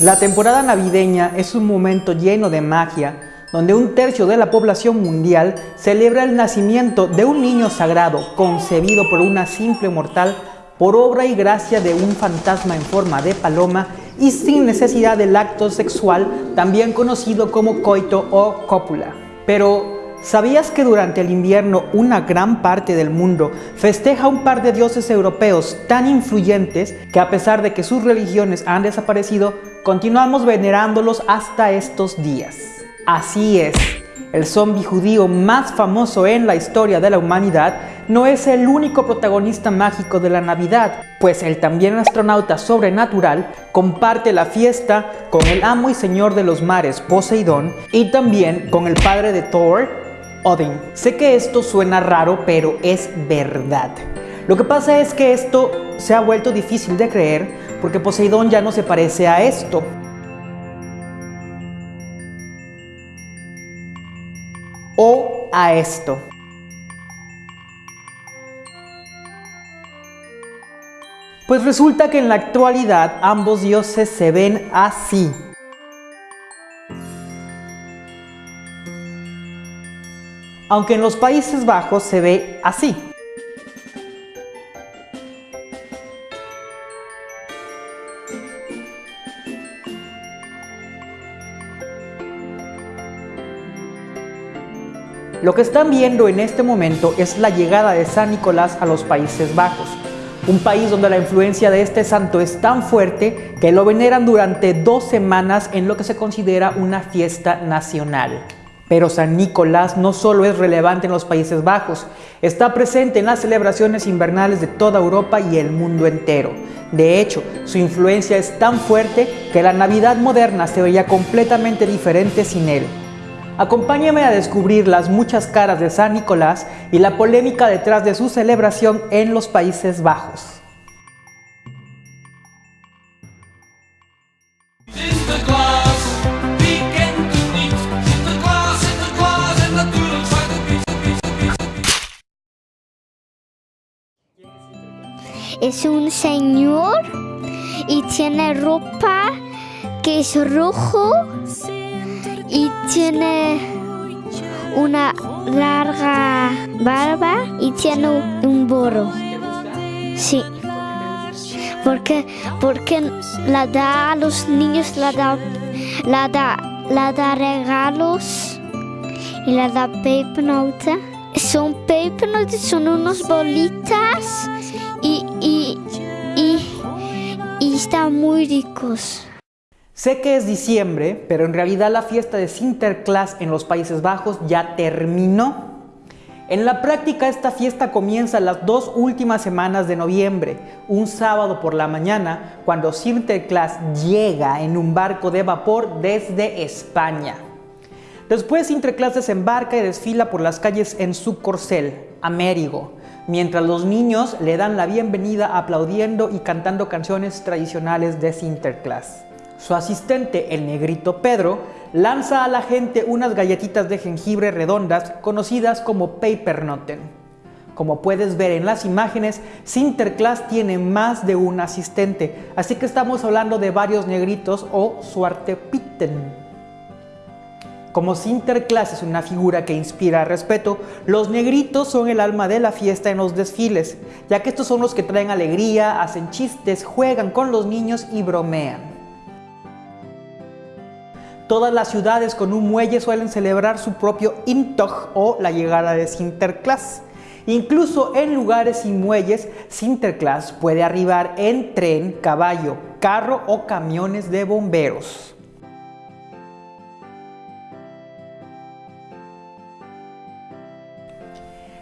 La temporada navideña es un momento lleno de magia, donde un tercio de la población mundial celebra el nacimiento de un niño sagrado concebido por una simple mortal por obra y gracia de un fantasma en forma de paloma y sin necesidad del acto sexual, también conocido como coito o cópula. Pero, ¿Sabías que durante el invierno una gran parte del mundo festeja un par de dioses europeos tan influyentes que a pesar de que sus religiones han desaparecido, continuamos venerándolos hasta estos días? Así es, el zombi judío más famoso en la historia de la humanidad no es el único protagonista mágico de la Navidad, pues el también astronauta sobrenatural comparte la fiesta con el amo y señor de los mares Poseidón y también con el padre de Thor, Odin. Sé que esto suena raro, pero es verdad. Lo que pasa es que esto se ha vuelto difícil de creer porque Poseidón ya no se parece a esto. O a esto. Pues resulta que en la actualidad ambos dioses se ven así. aunque en los Países Bajos se ve así. Lo que están viendo en este momento es la llegada de San Nicolás a los Países Bajos, un país donde la influencia de este santo es tan fuerte que lo veneran durante dos semanas en lo que se considera una fiesta nacional. Pero San Nicolás no solo es relevante en los Países Bajos, está presente en las celebraciones invernales de toda Europa y el mundo entero. De hecho, su influencia es tan fuerte que la Navidad moderna se veía completamente diferente sin él. Acompáñame a descubrir las muchas caras de San Nicolás y la polémica detrás de su celebración en los Países Bajos. es un señor y tiene ropa que es rojo y tiene una larga barba y tiene un borro. Sí. Porque, porque la da a los niños, la da, la da, la da regalos y la da paper Son paper son unas bolitas y, y, y están muy ricos. Sé que es diciembre, pero en realidad la fiesta de Sinterklaas en los Países Bajos ya terminó. En la práctica esta fiesta comienza las dos últimas semanas de noviembre, un sábado por la mañana, cuando Sinterklaas llega en un barco de vapor desde España. Después Sinterklaas desembarca y desfila por las calles en su corcel, Amérigo, mientras los niños le dan la bienvenida aplaudiendo y cantando canciones tradicionales de Sinterklaas. Su asistente, el negrito Pedro, lanza a la gente unas galletitas de jengibre redondas conocidas como Papernoten. Como puedes ver en las imágenes, Sinterklaas tiene más de un asistente, así que estamos hablando de varios negritos o Suartepitten. Como Sinterklaas es una figura que inspira respeto, los negritos son el alma de la fiesta en los desfiles, ya que estos son los que traen alegría, hacen chistes, juegan con los niños y bromean. Todas las ciudades con un muelle suelen celebrar su propio Intog o la llegada de Sinterklaas. Incluso en lugares sin muelles, Sinterklaas puede arribar en tren, caballo, carro o camiones de bomberos.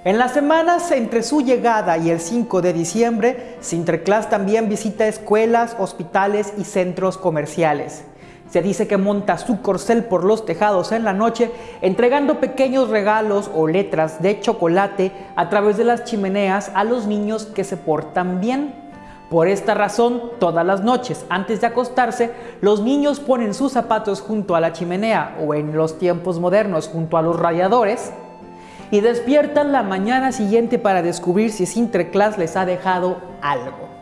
En las semanas entre su llegada y el 5 de diciembre, Sinterklaas también visita escuelas, hospitales y centros comerciales. Se dice que monta su corcel por los tejados en la noche, entregando pequeños regalos o letras de chocolate a través de las chimeneas a los niños que se portan bien. Por esta razón, todas las noches, antes de acostarse, los niños ponen sus zapatos junto a la chimenea o en los tiempos modernos junto a los radiadores y despiertan la mañana siguiente para descubrir si Sinterklaas les ha dejado algo.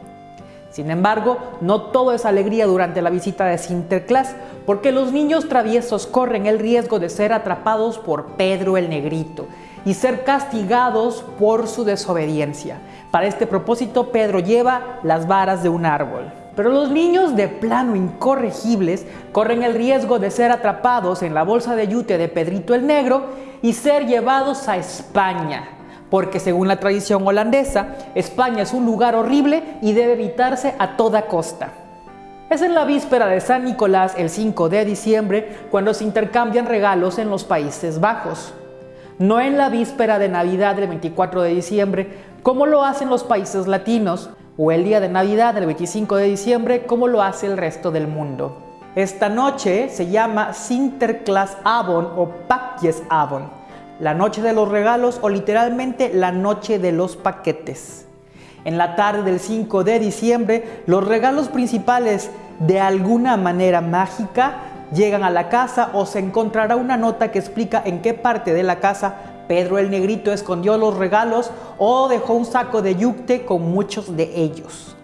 Sin embargo, no todo es alegría durante la visita de Sinterklaas, porque los niños traviesos corren el riesgo de ser atrapados por Pedro el Negrito y ser castigados por su desobediencia. Para este propósito, Pedro lleva las varas de un árbol. Pero los niños de plano incorregibles corren el riesgo de ser atrapados en la bolsa de yute de Pedrito el Negro y ser llevados a España, porque según la tradición holandesa, España es un lugar horrible y debe evitarse a toda costa. Es en la víspera de San Nicolás, el 5 de diciembre, cuando se intercambian regalos en los Países Bajos. No en la víspera de Navidad del 24 de diciembre, como lo hacen los países latinos, o el día de Navidad del 25 de diciembre, como lo hace el resto del mundo. Esta noche se llama Sinterklaas Avon o Pakjes Avon la noche de los regalos o literalmente la noche de los paquetes. En la tarde del 5 de diciembre, los regalos principales de alguna manera mágica llegan a la casa o se encontrará una nota que explica en qué parte de la casa Pedro el Negrito escondió los regalos o dejó un saco de yukte con muchos de ellos.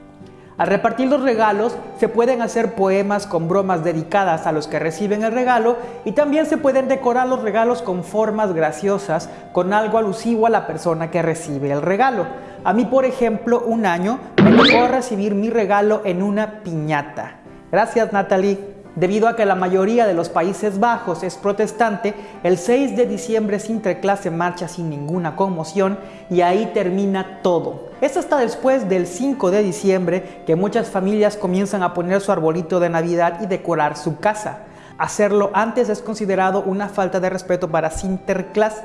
Al repartir los regalos se pueden hacer poemas con bromas dedicadas a los que reciben el regalo y también se pueden decorar los regalos con formas graciosas con algo alusivo a la persona que recibe el regalo. A mí, por ejemplo, un año me tocó recibir mi regalo en una piñata. Gracias, Natalie. Debido a que la mayoría de los Países Bajos es protestante, el 6 de diciembre Sinterklaas se marcha sin ninguna conmoción y ahí termina todo. Es hasta después del 5 de diciembre que muchas familias comienzan a poner su arbolito de Navidad y decorar su casa. Hacerlo antes es considerado una falta de respeto para Sinterklaas.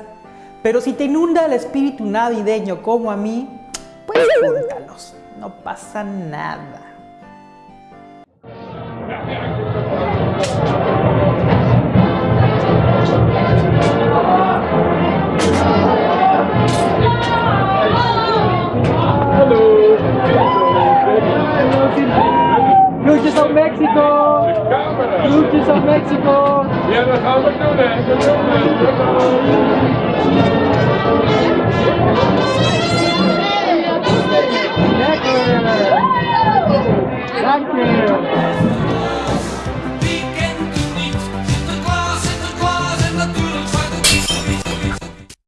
Pero si te inunda el espíritu navideño como a mí, pues júntalos, no pasa nada. Groetjes uit Mexico! Groetjes uit Mexico! Ja, dat gaan we doen hè! Dat doen we!